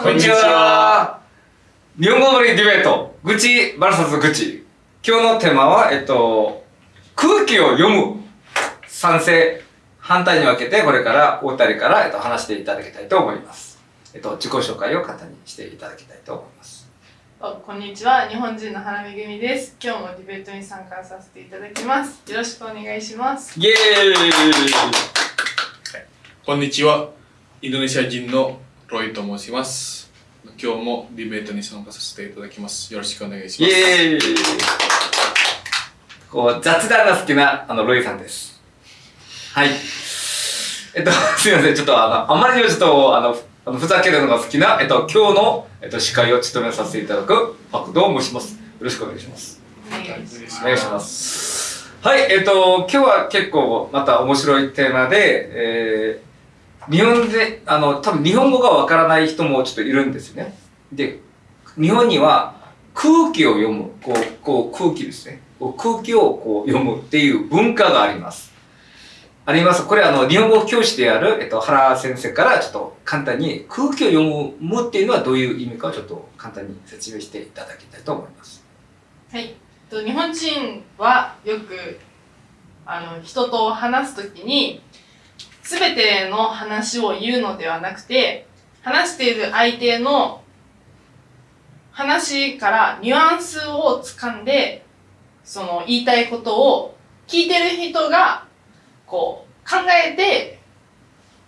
こんにちは。日本語のディベート、愚痴 VS 愚痴。今日のテーマは、えっと、空気を読む。賛成、反対に分けて、これからお二人から、えっと、話していただきたいと思います。えっと、自己紹介を簡単にしていただきたいと思います。おこんにちは日本人の花めぐみです今日もディベートに参加させていただきますよろしくお願いしますイエーイこんにちは。インドネシア人のロイと申します。今日もディベートに参加させていただきます。よろしくお願いしイます。エーイこう、雑談が好きな、あの、ロイさんです。はい。えっと、すいません。ちょっと、あの、あまりにもちょっと、あの、あのふざけるのが好きな、えっと、今日の、えっと、司会を務めさせていただく、パクドを申します。よろしくお願いします。お願いしますお願いします。はい、えっと、今日は結構また面白いテーマで、えー、日本で、あの、多分日本語がわからない人もちょっといるんですね。で、日本には空気を読む、こう、こう空気ですね。こう空気をこう読むっていう文化があります。あります。これあの、日本語教師である、えっと、原先生からちょっと簡単に空気を読むっていうのはどういう意味かをちょっと簡単に説明していただきたいと思います。はいと日本人はよくあの人と話すときに全ての話を言うのではなくて話している相手の話からニュアンスをつかんでその言いたいことを聞いてる人がこう考えて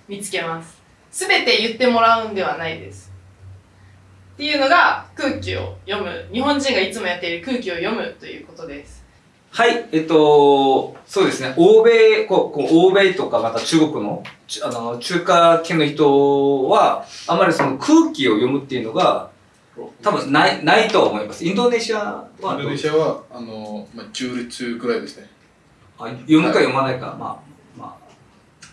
見つけます。全て言ってもらうんではないです。っていうのが空気を読む。日本人がいつもやっている空気を読むということです。はい、えっと、そうですね。欧米、こう、こう欧米とかまた中国の、ちあの、中華圏の人は、あまりその空気を読むっていうのが、多分ない、ないと思います。インドネシアはインドネシアは、あの、まあ、中立くらいですね。あ読むか読まないか、まあ、ま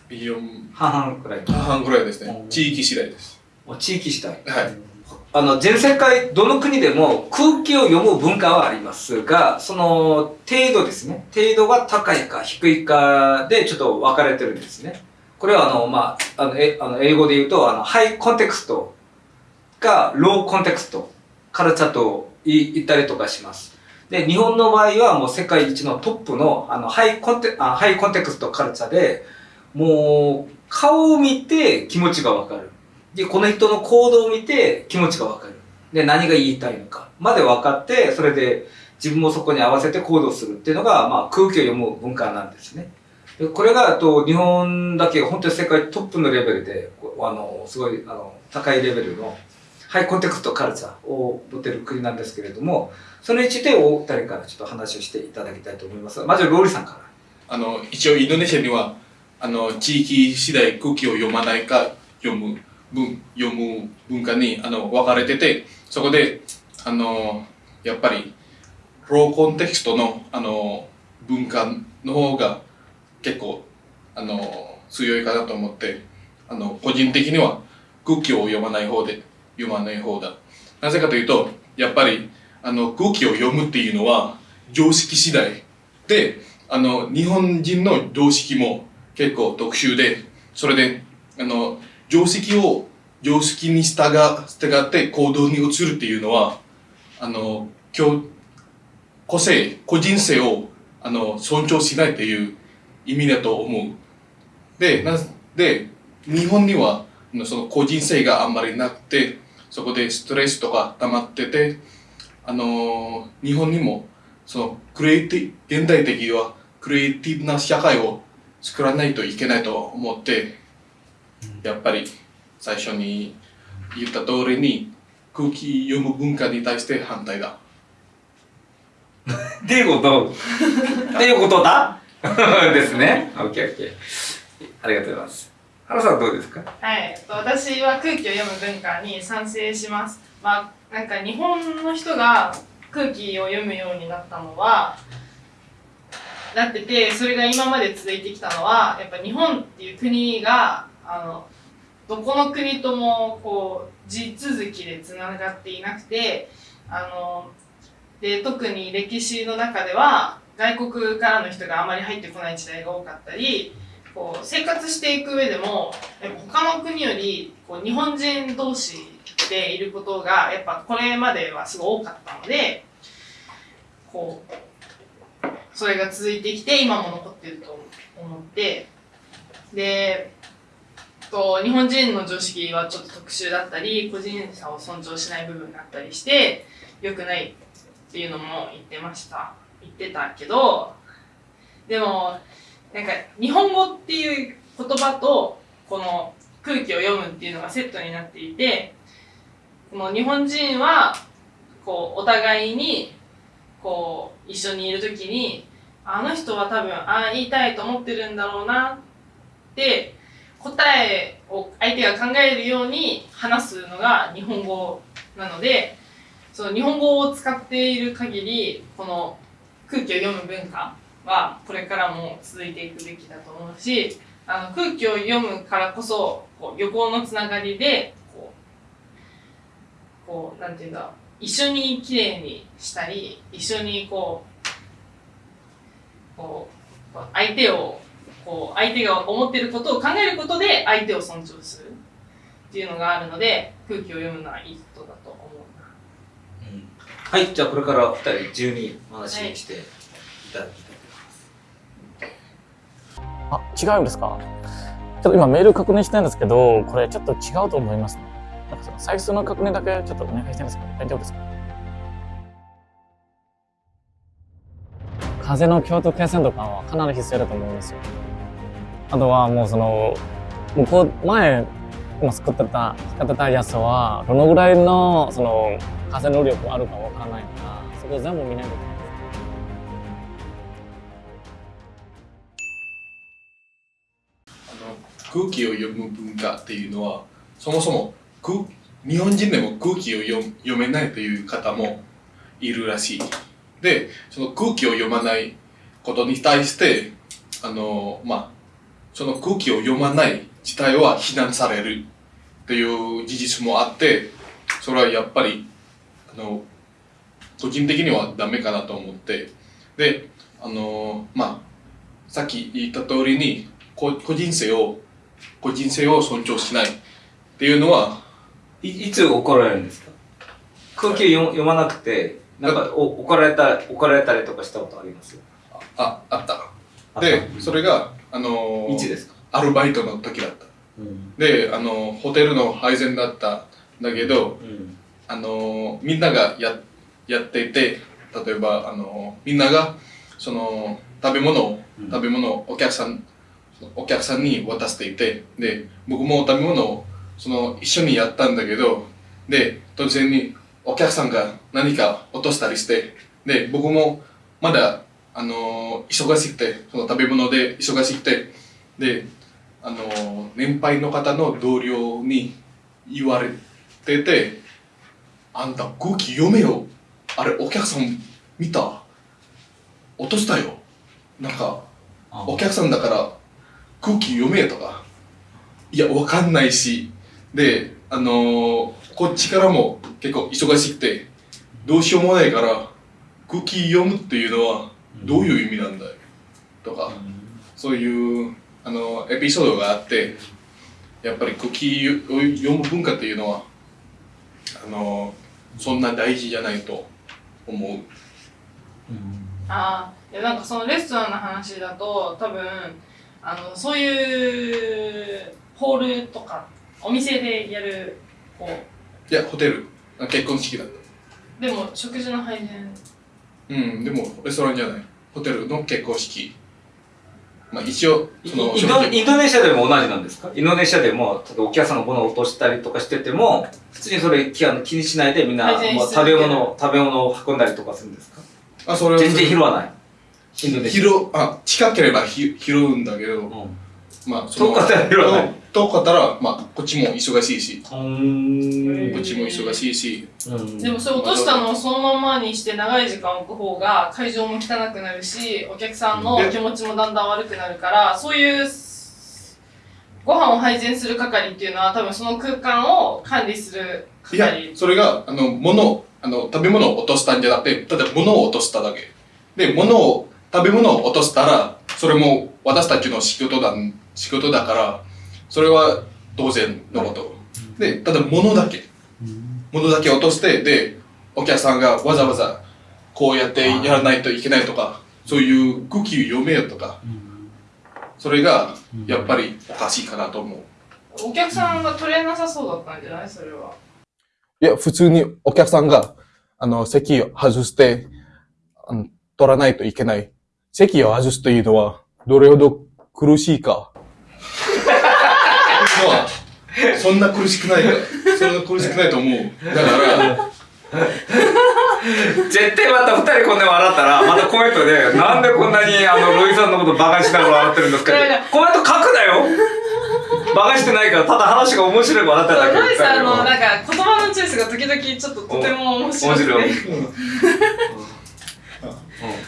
4あ、半々くらい。半くらいですねう。ん地域次第です。地域主体。はい。あの、全世界、どの国でも空気を読む文化はありますが、その程度ですね。程度が高いか低いかでちょっと分かれてるんですね。これはあの、まあ、あの、えあの英語で言うと、あの、ハイコンテクストか、ローコンテクスト、カルチャーと言ったりとかします。で、日本の場合はもう世界一のトップの、あの、ハイコンテ、あハイコンテクストカルチャーで、もう、顔を見て気持ちがわかる。で、この人の行動を見て気持ちがわかる。で、何が言いたいのかまで分かって、それで自分もそこに合わせて行動するっていうのが、まあ、空気を読む文化なんですね。でこれが、あと、日本だけ本当に世界トップのレベルで、あの、すごい、あの、高いレベルの、ハイコンテクストカルチャーを持ってる国なんですけれども、それについてお二人からちょっと話をしていただきたいと思います。まず、ローリさんから。あの、一応インドネシアには、あの、地域次第空気を読まないか読む文、読む文化に、あの、分かれてて、そこで、あの、やっぱり、ローコンテキストの、あの、文化の方が結構、あの、強いかなと思って、あの、個人的には空気を読まない方で、読まない方だ。なぜかというと、やっぱり、あの、空気を読むっていうのは、常識次第で、あの、日本人の常識も結構特殊で、それで、あの、常識を常識に従って行動に移るっていうのは、あの、個性、個人性を、あの、尊重しないっていう意味だと思う。で、な、で、日本には、その個人性があんまりなくて、そこでストレスとか溜まってて、あの、日本にも、その、クリエイティ、現代的には、クリエイティブな社会を作らないといけないと思って、やっぱり最初に言った通りに空気読む文化に対して反対だ。っていうこと、っていうことだ ですね。オッケーオッケー。ありがとうございます。原さんどうですか？はい、えっと私は空気を読む文化に賛成します。まあ、なんか日本の人が空気を読むようになったのは、なってて、それが今まで続いてきたのは、やっぱ日本っていう国が、あの、どこの国ともこう地続きでつながっていなくて、あの、で、特に歴史の中では、外国からの人があまり入ってこない時代が多かったり、こう生活していく上でもやっぱ他の国よりこう日本人同士していることがやっぱこれまではすごい多かったのでこうそれが続いてきて今も残ってると思ってでと日本人の常識はちょっと特殊だったり個人差を尊重しない部分があったりして良くないっていうのも言ってました。言ってたけどでもなんか日本語っていう言葉とこの空気を読むっていうのがセットになっていてこの日本人はこうお互いにこう一緒にいる時にあの人は多分ああ言いたいと思ってるんだろうなって答えを相手が考えるように話すのが日本語なのでその日本語を使っている限りこの空気を読む文化はこれからも続いていくべきだと思うしあの空気を読むからこそこう旅行のつながりでこうこうなんていうんだ一緒にきれいにしたり一緒にこうこうこう相手をこう相手が思っていることを考えることで相手を尊重するっていうのがあるので空気を読むのはいいことだと思うはい、じゃあこれからお二人自由にお話ししていただきたい。と思いますあ、違うんですか？ちょっと今メール確認したんですけど、これちょっと違うと思います。ね。なんかその最初の確認だけちょっとお願いしたいんですけど、大丈夫ですか？風の京都継線とかはかなり必要だと思うんですよ。あとはもうその、向こう、前、今作ってた、使ってたやつは、どのぐらいのその風の力あるかわからないから、そこ全部見ないといけない。あの空気を読む文化っていうのはそもそも空日本人でも空気を読読めないという方もいるらしいでその空気を読まないことに対してあのまあその空気を読まない自体は非難されるという事実もあってそれはやっぱりあの個人的にはダメかなと思って。であのまあさっき言った通りにこ個人性を個人性を尊重しないっていうのはいいつ怒られるんですか？空気を読読まなくてなんかお怒られた怒られたりとかしたことあります？ああった。あでそれがあのいつですか、アルバイトの時だった。うん。であのホテルの配膳だったんだけどうん。あのみんながややっていて例えばあのみんながその食べ物をうん。食べ物をお客さんお客さんに渡していてで僕も食べ物をその一緒にやったんだけどで突然にお客さんが何か落としたりしてで僕もまだあの忙しくてその食べ物で忙しくてであの年配の方の同僚に言われてて「あんた空気読めよ。あれお客さん見た？落としたよ」なんかあお客さんだから空気読めとか。いやわかんないし。であのーこっちからも結構忙しくてどうしようもないから空気読むっていうのはどういう意味なんだよとかそういうあのエピソードがあってやっぱり空気を読む文化っていうのはあのそんな大事じゃないと思う。うんああいやなんかそのレストランの話だと多分あのそういうホールとかお店でやるこういやホテル結婚式だった。でも食事の配膳うん、でもレストランじゃない。ホテルの結婚式。まあ一応、イその、インドインドネシアでも同じなんですか？インドネシアでも例えばお客さんの物を落としたりとかしてても普通にそれ気あの気にしないでみんな改善しもう続ける食べ物を食べ物を運んだりとかするんですか？あ、それは全然拾わない？インドネシア。拾う、あ、近ければひ拾うんだけど、うん。まあ、その遠かったら拾わない遠かったら、まあ、こっちも忙しいし、うーん。こっちも忙しいし、うん。でもそれ落としたのをそのままにして長い時間置く方が会場も汚くなるしお客さんの気持ちもだんだん悪くなるからそういうご飯を配膳する係っていうのは多分その空間を管理するいや係、それが、あの、物、あの、食べ物を落としたんじゃなくて、ただ物を落としただけ。で、物を、食べ物を落としたら、それも私たちの仕事だ、仕事だから、それは当然のこと。で、ただ物だけ。ものだけ落としてでお客さんがわざわざこうやってやらないといけないとかそういう空気を読めよとか。それがやっぱりおかしいかなと思う。お客さんが取れなさそうだったんじゃない？それは。いや普通にお客さんがあの席を外してあの取らないといけない。席を外すというのはどれほど苦しいかそんな苦しくないかそんな苦しくないと思う。だから。絶対また二人こんなに笑ったら、またコメントで、なんでこんなにあの、ロイさんのことバカにしながら笑ってるんですかって。コメント書くなよ。バカしてないから、ただ話が面白いから笑っただけロイさんのなんか言葉のチョイスが時々ちょっととても面白くて。面白い。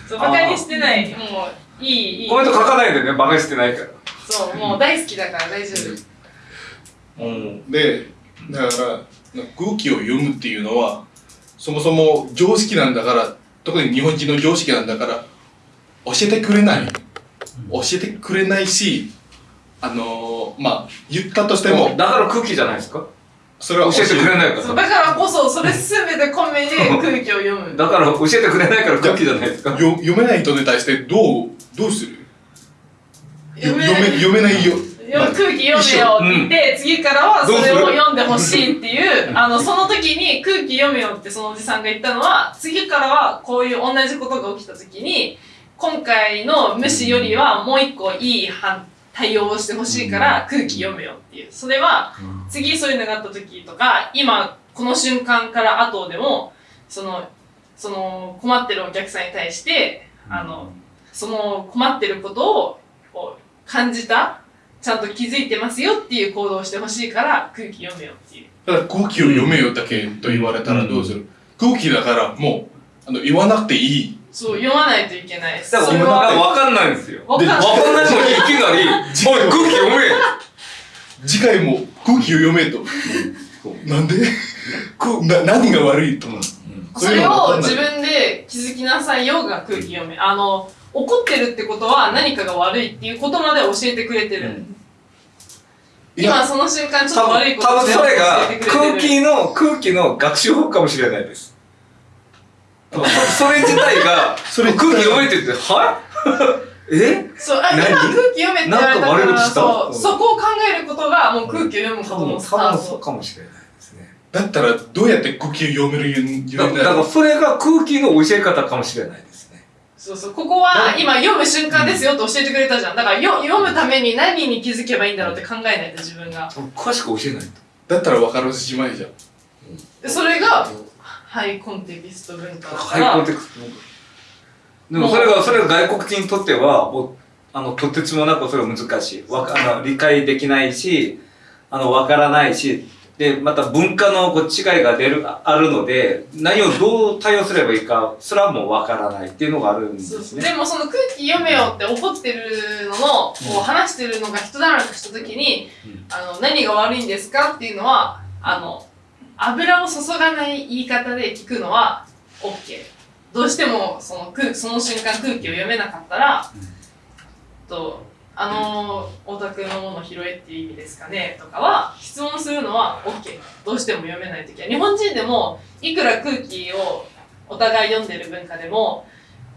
そうバカにしてない。もういいいい。コメント書かないでね、バカにしてないから。そうもう大好きだから大丈夫。うん。でだから空気を読むっていうのはそもそも常識なんだから特に日本人の常識なんだから教えてくれない。教えてくれないしあのー、まあ言ったとしてもだから空気じゃないですか？それは教えてくれない。から。そう。だからこそそれ全て込めで空気を読む。だから教えてくれないから空気じゃないですか？よ読めない人に対してどうどうする？よ読め読め読めないよよ空気読めよって言って、次からはそれを読んでほしいっていう、あの、その時に空気読めよってそのおじさんが言ったのは、次からはこういう同じことが起きた時に、今回の無視よりはもう一個いい反対応をしてほしいから空気読めよっていう。それは、次そういうのがあった時とか、今この瞬間から後でも、その、その困ってるお客さんに対して、あの、その困ってることを感じたちゃんと気づいてますよっていう行動をしてほしいから空気読めよっていう。ただ空気を読めよだけと言われたらどうする、空気だからもうあの言わなくていい。そう、読まないといけない。です。だから俺それは、は分かんないんですよ。わかんない。分かんないのにいきなり「おい空気読め!」次回も空気を読めと。なんで？くな何が悪いとそれを自分で気づきなさいよが空気読め。あの、怒ってるってことは何かが悪いっていうことまで教えてくれてる。いや今その瞬間ちょっと多悪いこと分多分それが教えてくれてる。空気の空気の学習法かもしれないです。それ自体がそれ空気読めってて「は？い え？そう、あ、今何？空気読めって言われたから、なんか悪いことした？そう、うんそこを考えることがもう空気を読むことのスター多分そうト。かもしれないですね。だったらどうやって空気を読めるようにだだからそれが空気の教え方かもしれないそうそう、ここは今読む瞬間ですよって教えてくれたじゃん。だからよ読むために何に気づけばいいんだろうって考えないと自分が。詳しく教えないと。だったら分からずじまいじゃん。でそれがハイコンテキスト文化だから。ハイコンテクストでもそれがそれが外国人にとってはもうあのとてつもなくそれは難しい。わかあの理解できないしあの分からないしでまた文化のこう違いが出るああるので何をどう対応すればいいかそれはもう分からないっていうのがあるんですね。でもその空気読めよって怒ってるのの、こう話してるのが一段落した時に、うん。あの何が悪いんですかっていうのはあの油を注がない言い方で聞くのは OK どうしてもその空その瞬間空気を読めなかったら、とあのオタクのもの拾えっていう意味ですかねとかは質問するのは OK どうしても読めない。時は日本人でもいくら空気をお互い読んでる文化でも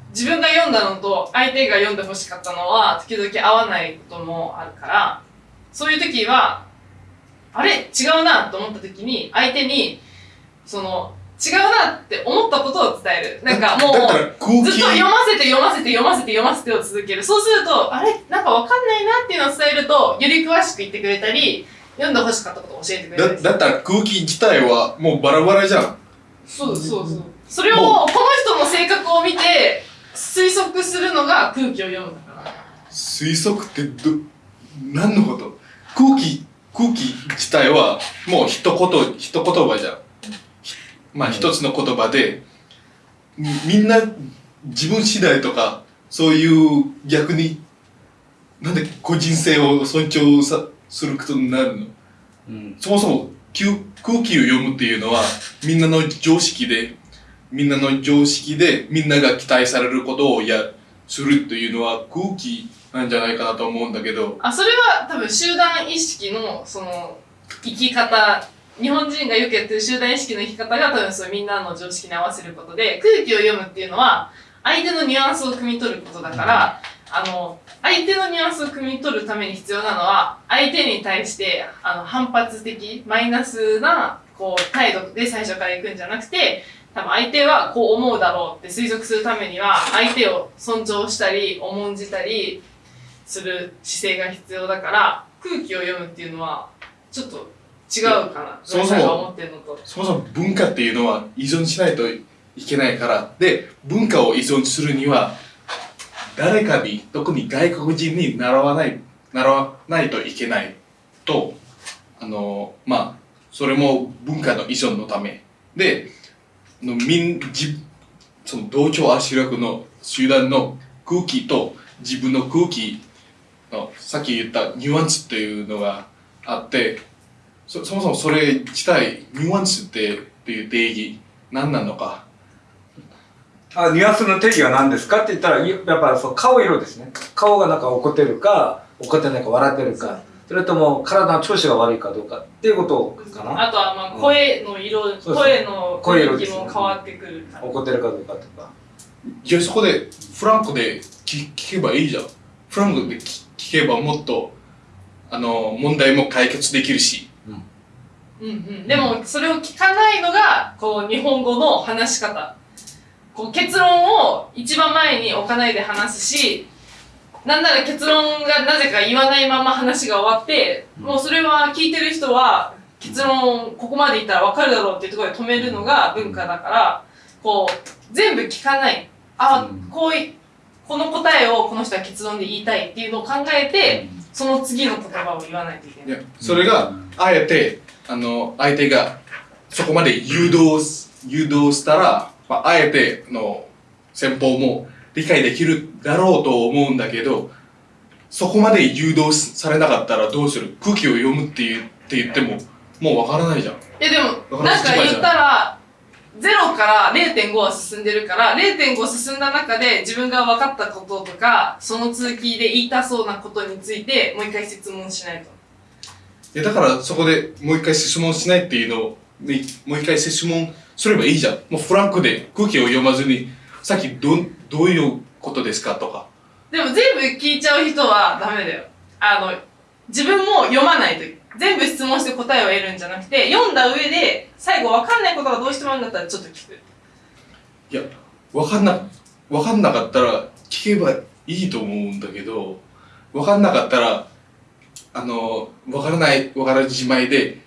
自分が読んだのと相手が読んでほしかったのは時々合わないこともあるからそういう時はあれ？違うな！と思った時に相手にその違うなって思ったことを伝える。なんかもうずっと読ませて読ませて読ませて読ませてを続けるそうするとあれ？なんかわかんないなっていうのを伝えるとより詳しく言ってくれたり読んでほしかったことを教えてくれたりするだだったら空気自体はもうバラバラじゃん。そうそうそう。それをこの人の性格を見て推測するのが空気を読むんだから。推測ってど何のこと？空気空気自体はもう一言一言葉じゃん。ひまあ一つの言葉でみみんな自分次第とかそういう逆になんで個人性を尊重さすることになるの。うん。そもそも空気を読むっていうのはみんなの常識でみんなの常識でみんなが期待されることをやするというのは空気なんじゃないかなと思うんだけど。あそれは多分集団意識のその生き方日本人がよくやってる集団意識の生き方が多分そうみんなの常識に合わせることで空気を読むっていうのは相手のニュアンスを汲み取ることだから、あの相手のニュアンスを汲み取るために必要なのは相手に対してあの反発的マイナスなこう態度で最初から行くんじゃなくて多分相手はこう思うだろうって推測するためには相手を尊重したり重んじたりする姿勢が必要だから空気を読むっていうのはちょっと違うかな。そもそも。そもそも文化っていうのは依存しないといけないから。で文化を依存するには誰かに特に外国人に習わない習わないといけないとあのまあそれも文化の依存のため。であの民じその同調圧力の集団の空気と自分の空気のさっき言ったニュアンスっていうのがあってそそもそもそれ自体ニュアンスってっていう定義何なのか。あニュアンスの定義は何ですかって言ったらやっぱそう顔色ですね。顔がなんか怒ってるか怒ってないか笑ってるか。それとも体の調子が悪いかどうかっていうことかな。あとはまあ声の色、そうそう声の雰囲気も変わってくるから。怒ってるかどうかとか。じゃあそこでフランクで聞聞けばいいじゃん。フランクで聞聞けばもっとあの問題も解決できるしうんうん、でもそれを聞かないのがこう日本語の話し方。こう結論を一番前に置かないで話すしなんなら結論がなぜか言わないまま話が終わって、もうそれは聞いてる人は結論ここまで言ったら分かるだろうっていうところで止めるのが文化だからこう全部聞かない。あ、うん。こういこの答えをこの人は結論で言いたいっていうのを考えて、その次の言葉を言わないといけない。いやそれがあえてあの相手がそこまで誘導す誘導したら、まあ、あえての戦法も理解できるだろうと思うんだけどそこまで誘導されなかったらどうする？空気を読むって言って言ってももうわからないじゃん。えでもなんか言ったら0から0.5は進んでるから0.5進んだ中で自分が分かったこととかその続きで言いたそうなことについてもう一回質問しないといやだからそこでもう一回質問しないっていうのをねもう一回質問すればいいじゃん。もうフランクで空気を読まずにさっきどんどういうことですかとか。でも全部聞いちゃう人はダメだよ。あの自分も読まないと全部質問して答えを得るんじゃなくて読んだ上で最後分かんないことがどうしてもあるんだったらちょっと聞く。いやわかんなわかんなかったら聞けばいいと思うんだけどわかんなかったらあのわからないわからじまいで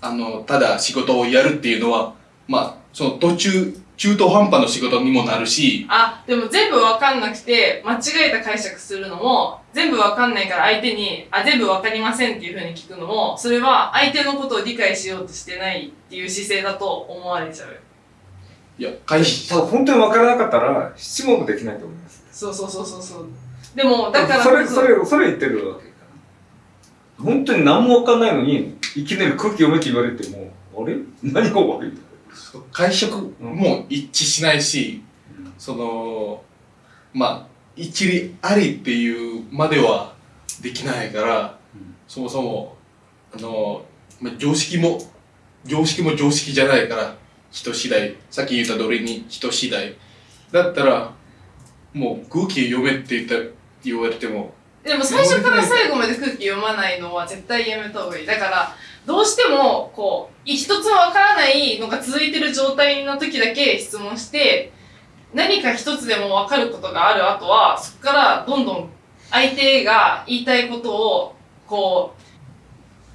あのただ仕事をやるっていうのはまあその途中中途半端の仕事にもなるしあ、でも全部わかんなくて、間違えた解釈するのも、全部わかんないから相手に、あ、全部わかりませんっていう風に聞くのも、それは相手のことを理解しようとしてないっていう姿勢だと思われちゃう。いや会社多分本当に分からなかったら質問もできないと思いますそうそうそうそうそう。でも、だからそれこそそれそれ言ってるわ本当に何も分かんないのにいきなり空気読めって言われてもあれ？何が悪いの？会食も一致しないし、そのまあ一理ありっていうまではできないから、うん。そもそもあの、まあ、常識も常識も常識じゃないから人次第。さっき言った通りに人次第。だったらもう空気読めって言った言われてもでも最初から最後まで空気読まないのは絶対やめた方がいい。だから、どうしても、こう、一つもわからないのが続いてる状態の時だけ質問して、何か一つでもわかることがある後は、そこからどんどん相手が言いたいことを、こう、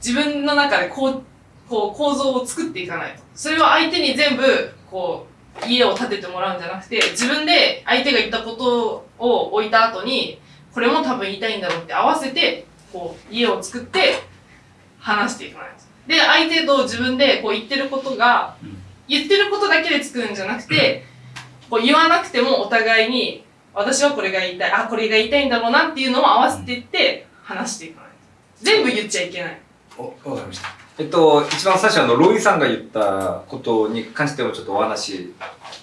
自分の中でこう、こう構造を作っていかないと。それは相手に全部、こう、家を建ててもらうんじゃなくて、自分で相手が言ったことを置いた後に、これも多分言いたいんだろうって合わせて、こう、家を作って話していかないと。で、相手と自分でこう言ってることが、言ってることだけで作るんじゃなくて、こう言わなくてもお互いに、私はこれが言いたい、あ、これが言いたいんだろうなっていうのを合わせていって話していかないと。全部言っちゃいけない。おわかりましたえっと一番最初あのロイさんが言ったことに関してもちょっとお話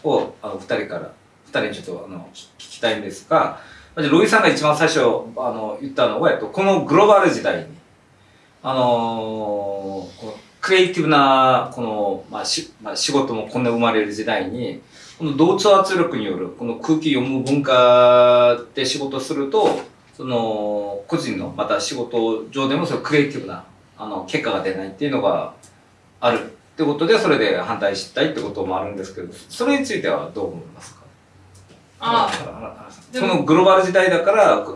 をあの2人から2人にちょっとあの聞聞きたいんですがロイさんが一番最初あの言ったのは、えっと、このグローバル時代にあのこうクリエイティブな、この、まあし、まあ、仕事もこんな生まれる時代に、この同調圧力による、この空気読む文化で仕事すると、その、個人の、また仕事上でも、そのクリエイティブな、あの、結果が出ないっていうのがあるってことで、それで反対したいってこともあるんですけど、それについてはどう思いますか？そのグローバル時代だから、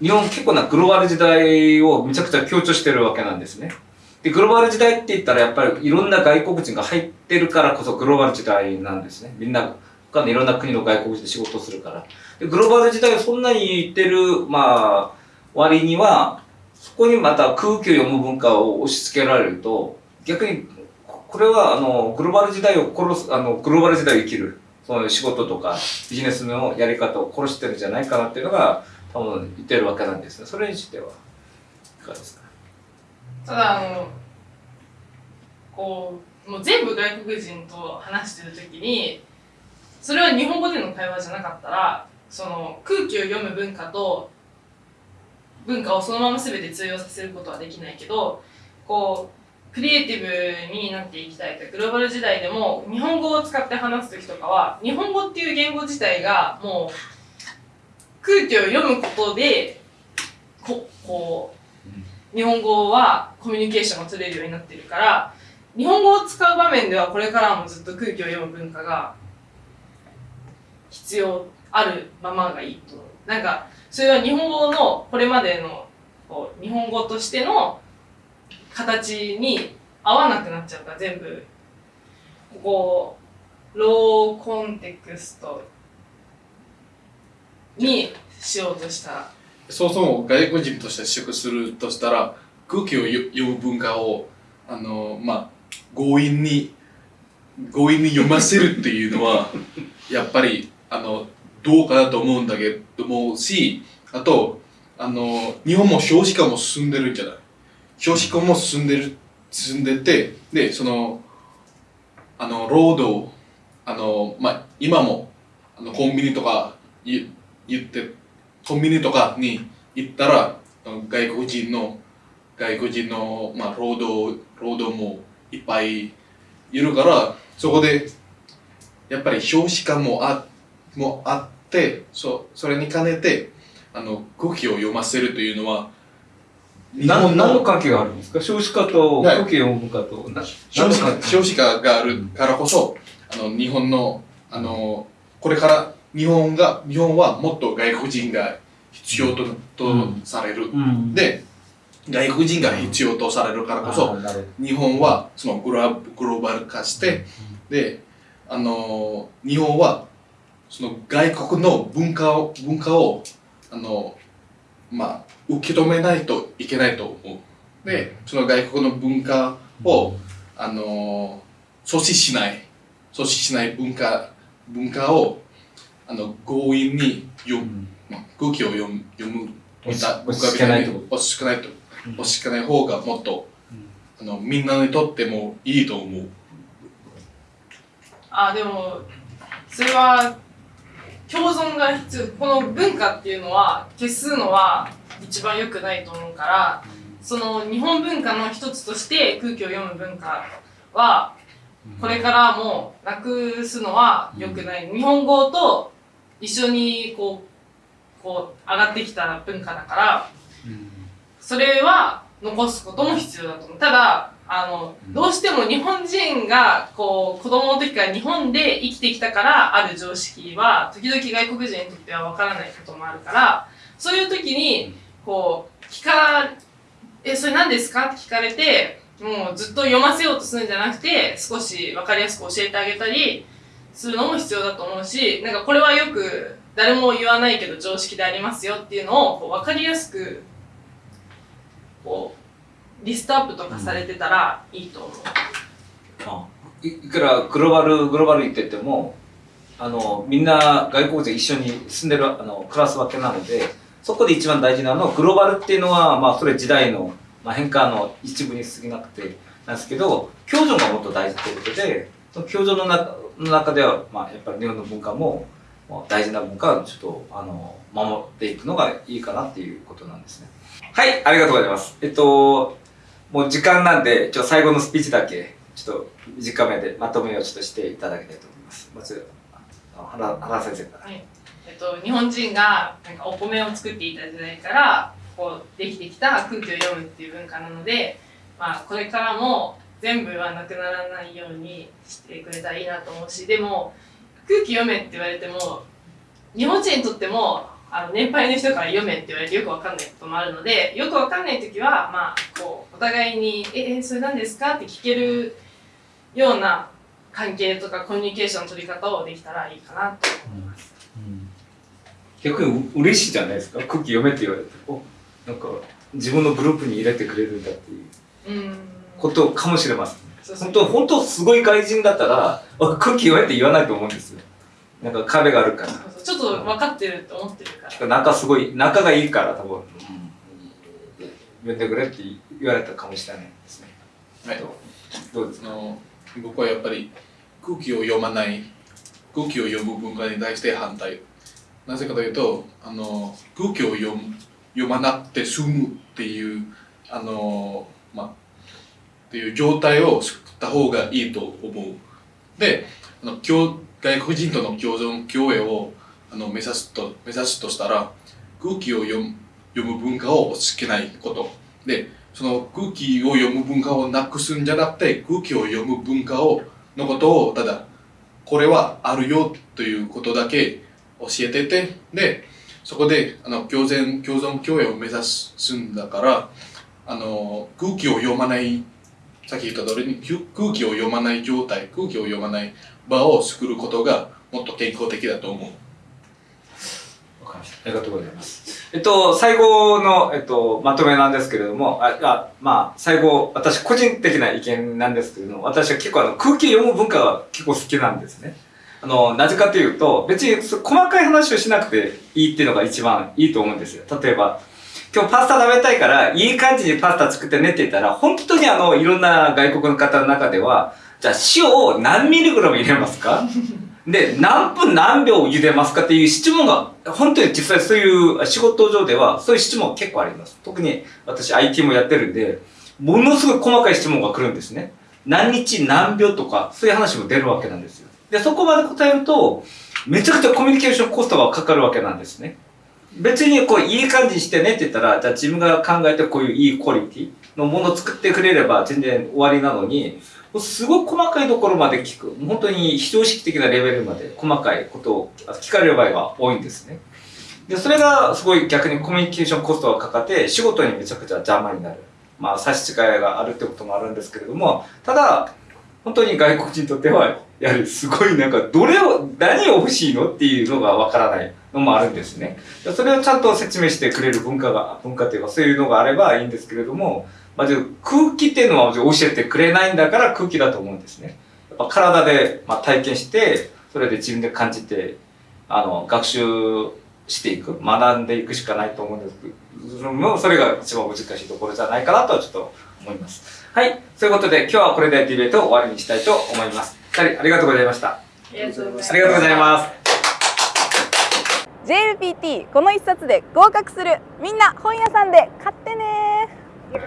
日本結構なグローバル時代をめちゃくちゃ強調してるわけなんですね。で、グローバル時代って言ったらやっぱりいろんな外国人が入ってるからこそグローバル時代なんですね。みんな、他のいろんな国の外国人で仕事するから。で、グローバル時代をそんなに言ってる、まあ、割には、そこにまた空気を読む文化を押し付けられると、逆に、ここれは、あの、グローバル時代を殺す、あの、グローバル時代を生きる、その仕事とかビジネスのやり方を殺してるんじゃないかなっていうのが、多分言ってるわけなんですね。それについては、いかがですか？ただあのこうもう全部外国人と話してる時にそれは日本語での会話じゃなかったらその空気を読む文化と文化をそのまま全て通用させることはできないけどこうクリエイティブになっていきたいとグローバル時代でも日本語を使って話す時とかは日本語っていう言語自体がもう空気を読むことでここう日本語はコミュニケーションが取れるようになってるから日本語を使う場面ではこれからもずっと空気を読む文化が必要あるままがいいと。なんかそれは日本語のこれまでのこう日本語としての形に合わなくなっちゃうから全部。ここローコンテクストにしようとした。そもそも外国人として就職するとしたら空気を読む文化をあのまあ強引に強引に読ませるっていうのは やっぱりあのどうかなと思うんだけどもしあとあの日本も少子化も進んでるんじゃない？少子化も進んでる進んでてでそのあの労働あのまあ今もあのコンビニとか言ってコンビニとかに行ったら外国人の外国人の、まあ、労働労働もいっぱいいるからそこでやっぱり少子化もあもあってそそれに兼ねてあの空気を読ませるというのは何本の何の関係があるんですか？少子化とはい。空気を読む文化と。な少子化少子化があるからこそあの日本のあのこれから日本が日本はもっと外国人が必要と,、とされる、うん。で外国人が必要とされるからこそ、あーなるほど。日本はそのグローグローバル化して、であの日本はその外国の文化を文化をあのまあ受け止めないといけないと思う。でその外国の文化を、あの阻止しない。阻止しない文化文化をあの強引に読む、まあ、空気を読む読む押し文化押し付けないってこ押し付けないと。押し付けない方がもっと、あのみんなにとってもいいと思う。あでもそれは共存が必要この文化っていうのは消すのは一番良くないと思うからその日本文化の一つとして空気を読む文化はこれからもなくすのは良くない。日本語と一緒にこうこう上がってきた文化だからそれは残すことも必要だと思う。ただあのどうしても日本人がこう子供の時から日本で生きてきたからある常識は時々外国人にとっては分からないこともあるからそういう時にこう聞か「えそれ何ですか?」って聞かれてもうずっと読ませようとするんじゃなくて少し分かりやすく教えてあげたりするのも必要だと思うしなんかこれはよく誰も言わないけど常識でありますよっていうのをこう分かりやすくこうリストアップとかされてたらいいと思う。いいくらグローバルグローバル言っててもあのみんな外国人一緒に住んでるあの暮らすわけなのでそこで一番大事なのはグローバルっていうのはまあそれ時代の、まあ、変化の一部に過ぎなくてなんですけど共存がもっと大事ということでその共存の中の中では、まあ、やっぱり日本の文化も大事な文化をちょっとあの守っていくのがいいかなっていうことなんですね。はい、ありがとうございます。えっと、もう時間なんで、ちょ最後のスピーチだけ、ちょっと短めでまとめをちょっとしていただきたいと思います。まず、あの花花先生から。はいえっと、日本人がなんかお米を作っていた時代からこうできてきた空気を読むっていう文化なので、まあ、これからも全部はなくならないようにしてくれたらいいなと思うしでも空気読めって言われても日本人にとってもあの年配の人から読めって言われてよくわかんないこともあるのでよくわかんない時は、まあ、こうお互いに「えそれ何ですか?」って聞けるような関係とかコミュニケーションの取り方をできたらいいかなと思います。逆にう嬉しいじゃないですか？空気読めって言われて、おなんか自分のグループに入れてくれるんだっていううんことかもしれません。そうそう本当、本当すごい外人だったら、あ空気読めって言わないと思うんですよ。なんか壁があるから。そうそうちょっと分かってると思ってるから。仲すごい、仲がいいから多分、呼んでくれって言われたかもしれないですね。はい。どう？ですか？あの僕はやっぱり空気を読まない空気を読む文化に対して反対。なぜかというとあの空気を読む読まなくて済むっていうあのまあっていう状態を作った方がいいと思う。であの共外国人との共存共栄をあの目指すと目指すとしたら空気を読む読む文化を押し付けないこと。でその空気を読む文化をなくすんじゃなくて空気を読む文化をのことをただこれはあるよということだけ教えててでそこであの共存共存共栄を目指すんだからあの空気を読まないさっき言った通りに空気を読まない状態空気を読まない場を作ることがもっと健康的だと思う。ありがとうございます。えっと、最後の、えっと、まとめなんですけれども、あ、あまあ、最後、私個人的な意見なんですけれども、私は結構あの空気読む文化が結構好きなんですね。あの、なぜかというと、別に細かい話をしなくていいっていうのが一番いいと思うんですよ。例えば、今日パスタ食べたいから、いい感じにパスタ作ってねって言ったら、本当にあの、いろんな外国の方の中では、じゃあ塩を何ミリグラム入れますか？で、何分何秒茹でますかっていう質問が、本当に実際そういう仕事上では、そういう質問結構あります。特に私 IT もやってるんで、ものすごい細かい質問が来るんですね。何日何秒とか、そういう話も出るわけなんですよ。で、そこまで答えると、めちゃくちゃコミュニケーションコストがかかるわけなんですね。別にこう、いい感じにしてねって言ったら、じゃあ自分が考えてこういういいクオリティのものを作ってくれれば全然終わりなのに、すごい細かいところまで聞く。本当に非常識的なレベルまで細かいことを聞かれる場合が多いんですね。で、それがすごい逆にコミュニケーションコストがかかって仕事にめちゃくちゃ邪魔になる。まあ差し支えがあるってこともあるんですけれども、ただ、本当に外国人にとっては、やはりすごいなんか、どれを、何を欲しいのっていうのがわからないのもあるんですね。それをちゃんと説明してくれる文化が、文化というかそういうのがあればいいんですけれども、まず空気っていうのは教えてくれないんだから空気だと思うんですね。やっぱ体で、まあ、体験して、それで自分で感じて、あの、学習していく、学んでいくしかないと思うんですけど、もうそれが一番難しいところじゃないかなとはちょっと思います。はい。そういうことで今日はこれでディベートを終わりにしたいと思います。二人ありがとうございました。ありがとうございますありがとうございます。JLPT この一冊で合格するみんな本屋さんで買ってね Yeah.